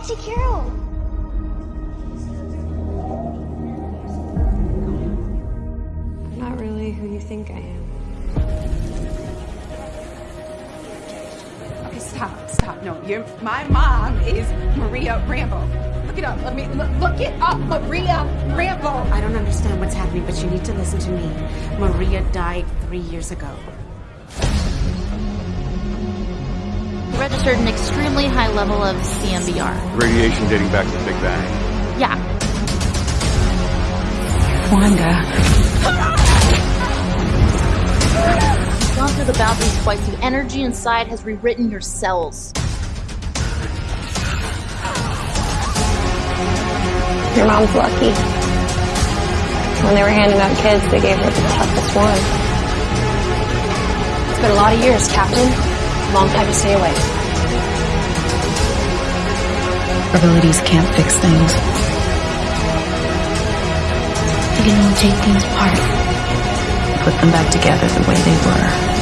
Auntie Carol. I'm not really who you think I am. Okay, stop, stop. No, you're my mom is Maria Rambeau. Look it up. Let me look, look it up, Maria Rambeau. I don't understand what's happening, but you need to listen to me. Maria died three years ago. Registered an extremely high level of CMBR. Radiation dating back to the Big Bang. Yeah. Wanda. You've gone through the boundaries twice. The energy inside has rewritten your cells. Your mom's lucky. When they were handing out kids, they gave her the toughest one. It's been a lot of years, Captain. Long time to stay away. Abilities can't fix things. You can only take things apart, put them back together the way they were.